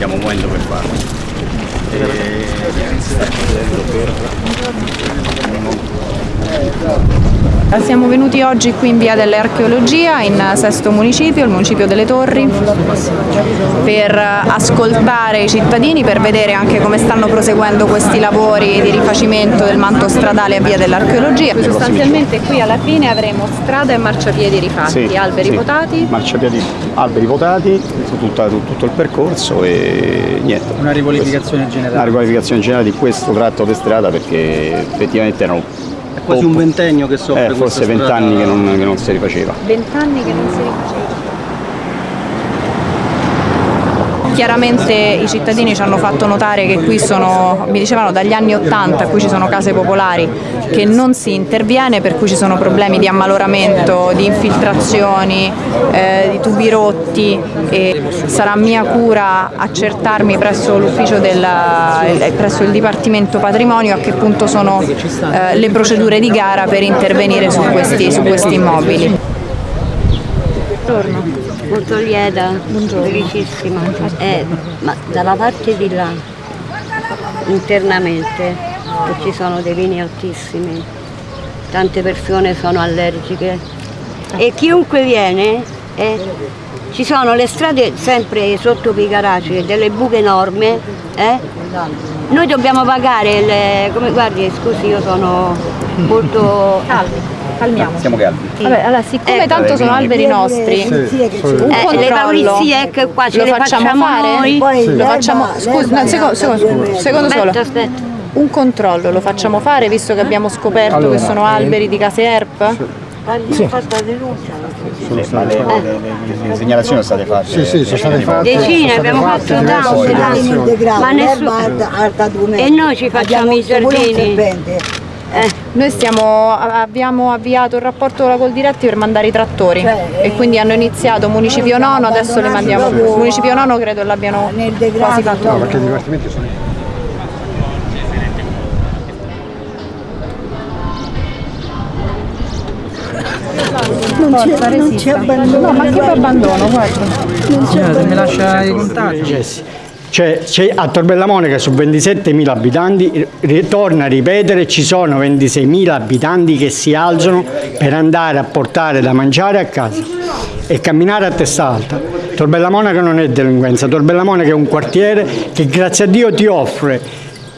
stiamo muovendo per farlo. Siamo venuti oggi qui in via dell'archeologia in sesto municipio, il municipio delle Torri, per ascoltare i cittadini, per vedere anche come stanno proseguendo questi lavori di rifacimento del manto stradale a via dell'archeologia. Sostanzialmente qui alla fine avremo strada e marciapiedi rifatti, Sì, alberi sì. votati. Marciapiedi, alberi votati, su tutto il percorso e niente. Una riqualificazione generale. Una riqualificazione generale di questo tratto di strada perché effettivamente erano È quasi un ventennio che soffre eh, forse vent'anni che non, che non si rifaceva. Vent'anni che non si rifaceva. Chiaramente i cittadini ci hanno fatto notare che qui sono, mi dicevano dagli anni 80, qui ci sono case popolari, che non si interviene, per cui ci sono problemi di ammaloramento, di infiltrazioni, eh, di tubi rotti e sarà mia cura accertarmi presso l'ufficio eh, presso il Dipartimento Patrimonio a che punto sono eh, le procedure di gara per intervenire su questi, su questi immobili. Buongiorno. Molto lieta, felicissima. Eh, ma dalla parte di là, internamente, ci sono dei vini altissimi, tante persone sono allergiche e chiunque viene, eh, ci sono le strade sempre sotto i garage, delle buche enormi, eh, noi dobbiamo pagare, le, come guardi, scusi io sono molto... Calmi, calmiamo. Siamo calmi. Vabbè, allora, siccome Ecco. tanto sono alberi nostri, un Eh, controllo le pulizie ecco qua ce lo le facciamo, facciamo fare? noi. Poi Lo facciamo, scusa, no, secondo, secondo, secondo solo. Aspetta. Un controllo lo facciamo fare visto che abbiamo scoperto che sono alberi di case ERP? Sì. fatta denuncia. Sì, ma le, le- le- le segnalazioni sono state fatte. Sì, sì, sono state fatte. Decine, abbiamo fatto tante, tante. Ma nessuno... E noi ci facciamo i giardini. Eh, Noi stiamo, abbiamo avviato il rapporto con la Coldiretti per mandare i trattori Cioè, e quindi hanno iniziato municipio nono, adesso li mandiamo. Municipio nono credo l'abbiano quasi fatto. No, perché i dipartimenti sono... Non c'è, non c'è abbandono. No, ma che abbandono, guarda. Se mi lascia i contatti. Cioè, c'è- a Torbella Monica su 27.000 abitanti, ri- torna a ripetere, ci sono 26.000 abitanti che si alzano per andare a portare da mangiare a casa e camminare a testa alta. Torbella Monaca non è delinquenza, Torbella Monaca è un quartiere che grazie a Dio ti offre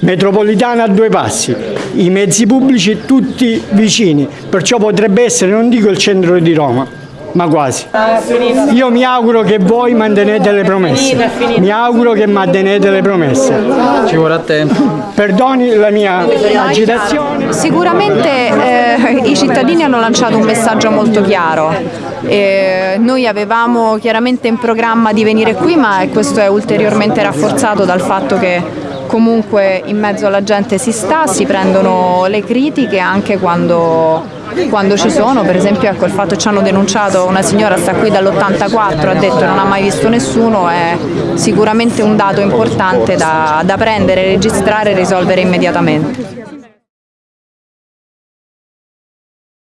metropolitana a due passi, i mezzi pubblici tutti vicini, perciò potrebbe essere, non dico il centro di Roma, ma quasi. Io mi auguro che voi mantenete le promesse, mi auguro che mantenete le promesse. Ci vorrà tempo. Perdoni la mia agitazione. Sicuramente eh, i cittadini hanno lanciato un messaggio molto chiaro. Eh, noi avevamo chiaramente in programma di venire qui, ma questo è ulteriormente rafforzato dal fatto che comunque in mezzo alla gente si sta, si prendono le critiche anche quando, quando ci sono, per esempio ecco, il fatto che ci hanno denunciato una signora sta qui dall'84, ha detto che non ha mai visto nessuno, è sicuramente un dato importante da, da prendere, registrare e risolvere immediatamente.